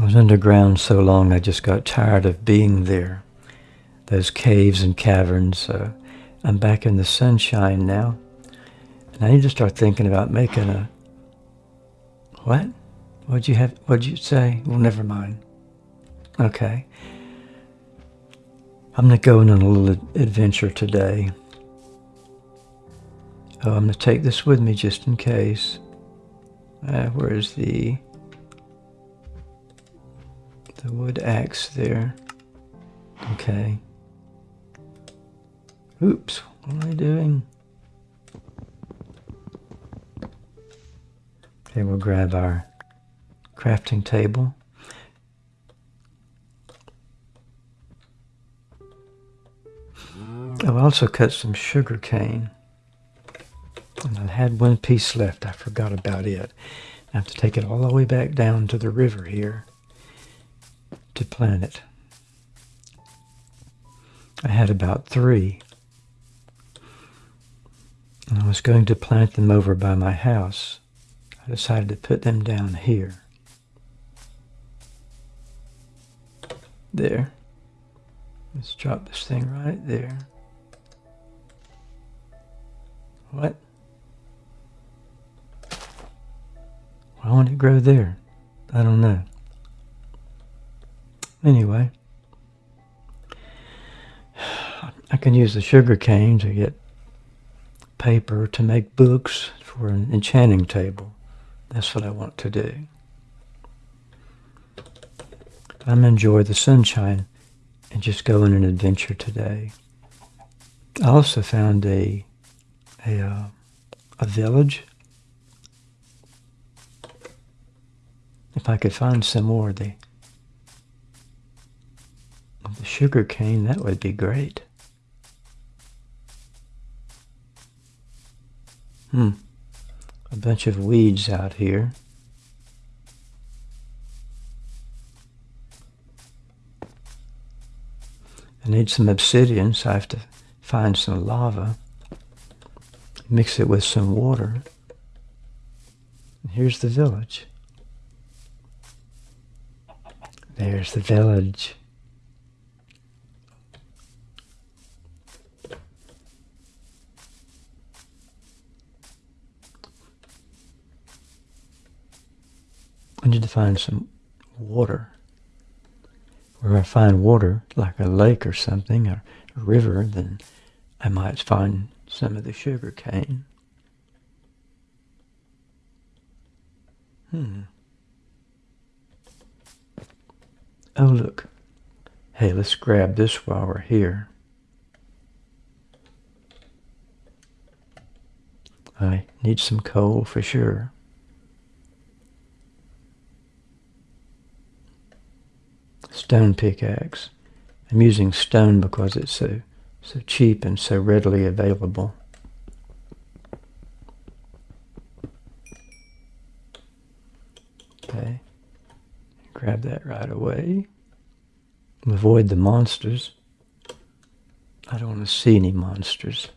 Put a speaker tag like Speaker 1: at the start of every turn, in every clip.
Speaker 1: I was underground so long I just got tired of being there. Those caves and caverns. Uh, I'm back in the sunshine now. And I need to start thinking about making a... What? What'd you have? What'd you say? Well, never mind. Okay. I'm going to go on a little adventure today. Oh, I'm going to take this with me just in case. Uh, where is the the wood axe there? Okay. Oops, what am I doing? Okay, we'll grab our crafting table. Mm. I've also cut some sugar cane. And I had one piece left. I forgot about it. I have to take it all the way back down to the river here plant it. I had about three. And I was going to plant them over by my house. I decided to put them down here. There. Let's drop this thing right there. What? Why won't it grow there? I don't know. Anyway, I can use the sugar cane to get paper to make books for an enchanting table. That's what I want to do. I'm enjoy the sunshine and just go on an adventure today. I also found a a uh, a village If I could find some more the sugar cane, that would be great. Hmm. A bunch of weeds out here. I need some obsidian, so I have to find some lava, mix it with some water. And here's the village. There's the village. Need to find some water. Where I find water, like a lake or something, or a river, then I might find some of the sugar cane. Hmm. Oh, look. Hey, let's grab this while we're here. I need some coal for sure. Stone pickaxe. I'm using stone because it's so so cheap and so readily available. Okay. Grab that right away. Avoid the monsters. I don't want to see any monsters.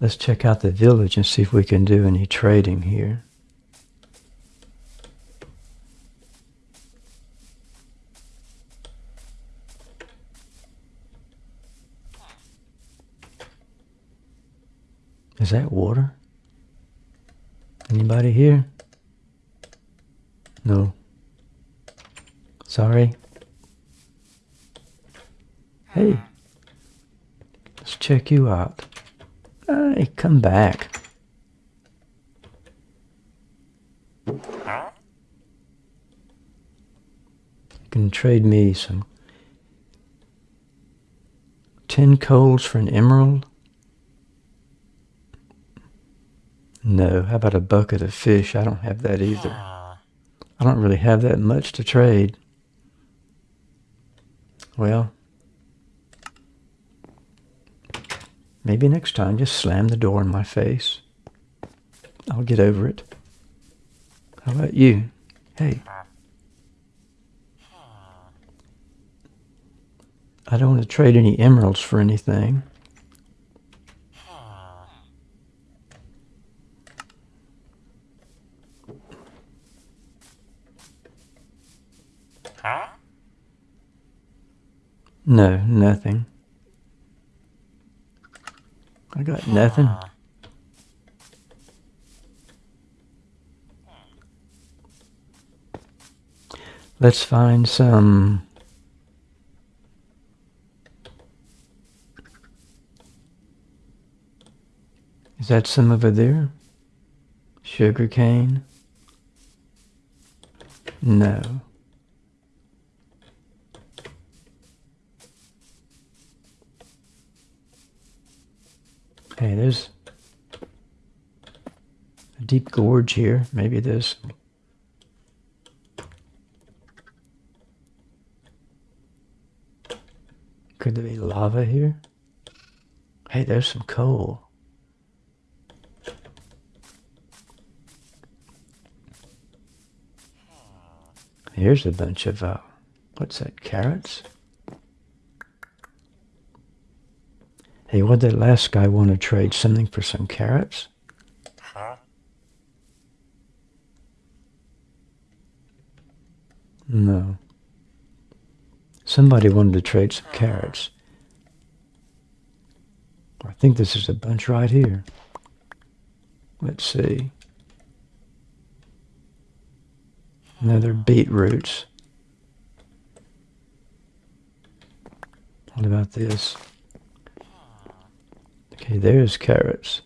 Speaker 1: Let's check out the village and see if we can do any trading here. Is that water? Anybody here? No. Sorry. Hey. Let's check you out. Hey, come back. You can trade me some 10 coals for an emerald. No, how about a bucket of fish? I don't have that either. I don't really have that much to trade. Well, Maybe next time, just slam the door in my face. I'll get over it. How about you? Hey. I don't want to trade any emeralds for anything. No, nothing. I got nothing. Let's find some Is that some over there? Sugar cane? No. Hey, there's a deep gorge here. Maybe there's Could there be lava here? Hey, there's some coal. Here's a bunch of, uh, what's that, carrots? Hey, what did that last guy want to trade something for some carrots? Huh? No. Somebody wanted to trade some carrots. I think this is a bunch right here. Let's see. Another beetroots. What about this? Okay, there's carrots.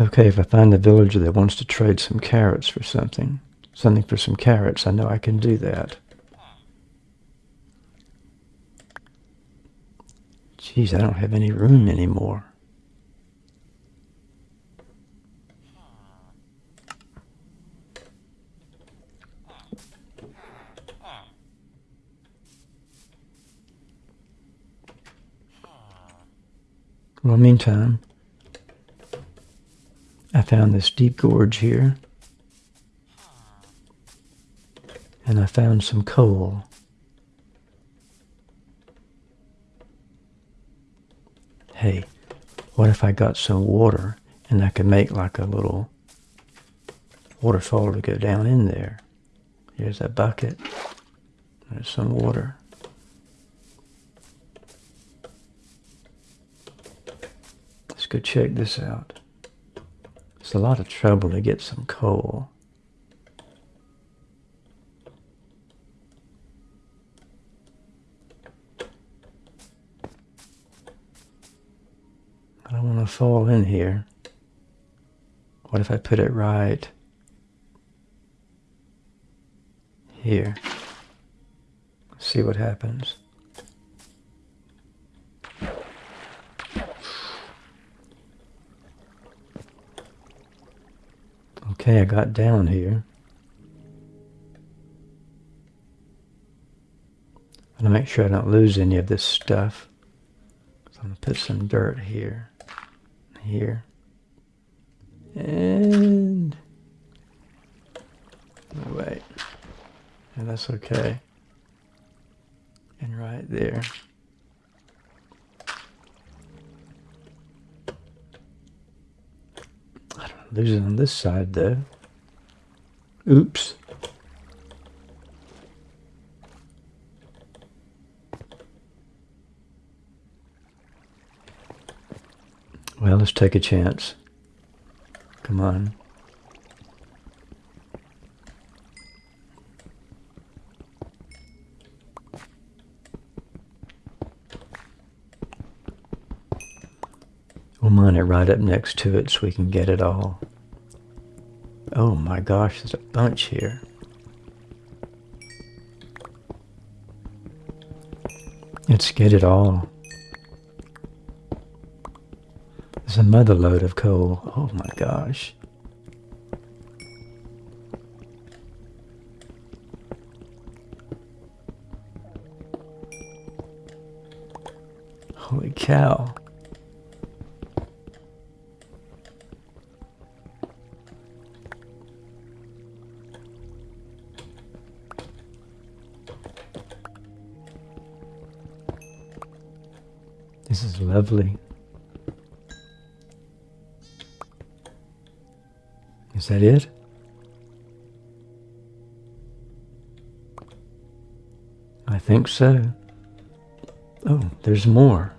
Speaker 1: Okay, if I find a villager that wants to trade some carrots for something, something for some carrots, I know I can do that. Geez, I don't have any room anymore. Well, meantime, I found this deep gorge here. And I found some coal. Hey, what if I got some water and I could make like a little waterfall to go down in there? Here's a bucket. There's some water. Go check this out. It's a lot of trouble to get some coal. I don't want to fall in here. What if I put it right here? See what happens. Okay, I got down here. I'm going to make sure I don't lose any of this stuff. So I'm going to put some dirt here, here, and oh, wait, and that's okay. And right there. There's on this side though. Oops. Well, let's take a chance. Come on. Mine it right up next to it so we can get it all. Oh my gosh, there's a bunch here. Let's get it all. There's another load of coal. Oh my gosh. Holy cow. Lovely. Is that it? I think so. Oh, there's more.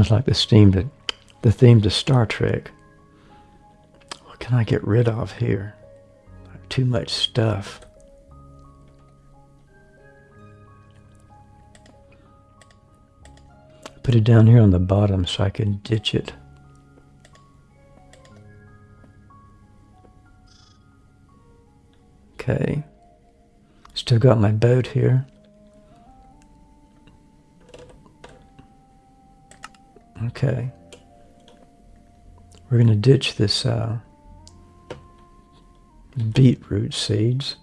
Speaker 1: Sounds like the theme to the theme to Star Trek. What can I get rid of here? Too much stuff. Put it down here on the bottom so I can ditch it. Okay. Still got my boat here. Okay. We're going to ditch this uh, beetroot seeds.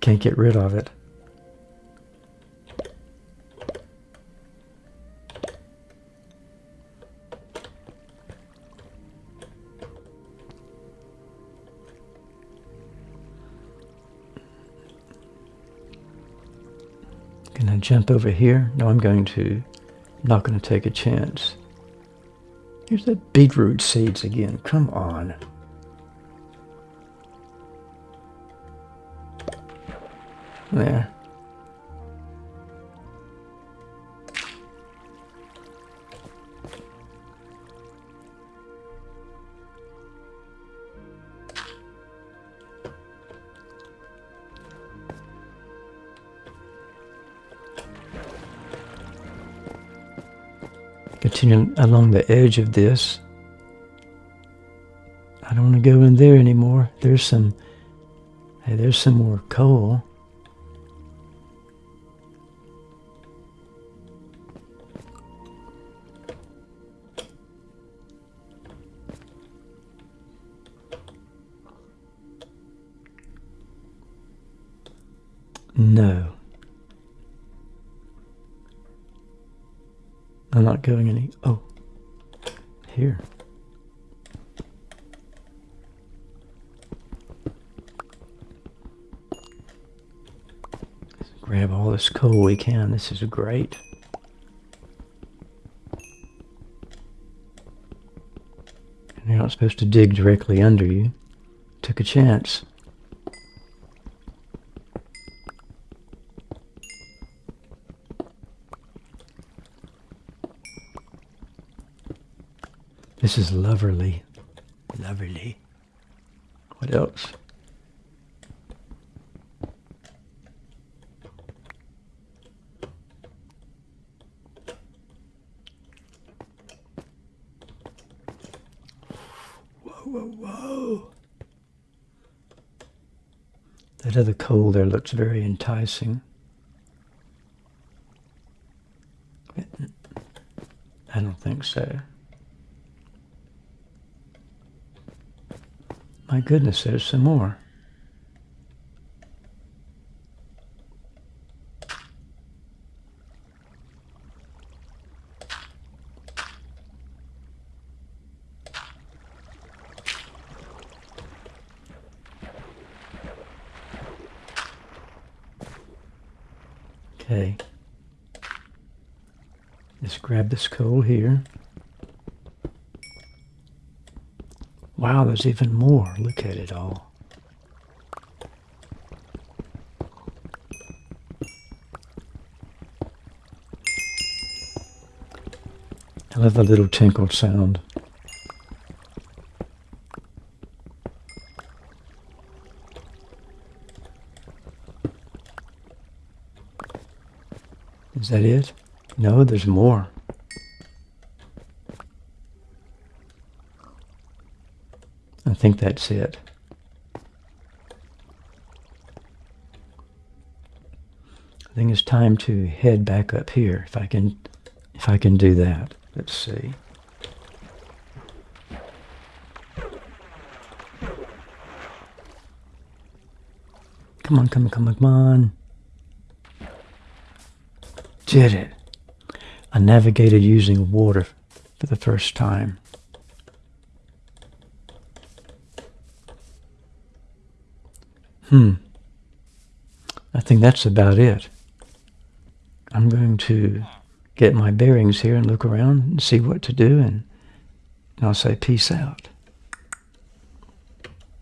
Speaker 1: Can't get rid of it. Jump over here? No, I'm going to. Not going to take a chance. Here's the beetroot seeds again. Come on. There. Continue along the edge of this. I don't want to go in there anymore. There's some, hey, there's some more coal. I'm not going any. Oh, here. Let's grab all this coal we can. This is great. And you're not supposed to dig directly under you. Took a chance. This is Loverly. Loverly. What else? Whoa, whoa, whoa. That other coal there looks very enticing. I don't think so. My goodness, there's some more. Okay. Let's grab this coal here. Wow, there's even more. Look at it all. I love the little tinkled sound. Is that it? No, there's more. Think that's it. I think it's time to head back up here if I can if I can do that. Let's see. Come on, come on, come on, come on. Did it. I navigated using water for the first time. Hmm, I think that's about it. I'm going to get my bearings here and look around and see what to do, and I'll say peace out.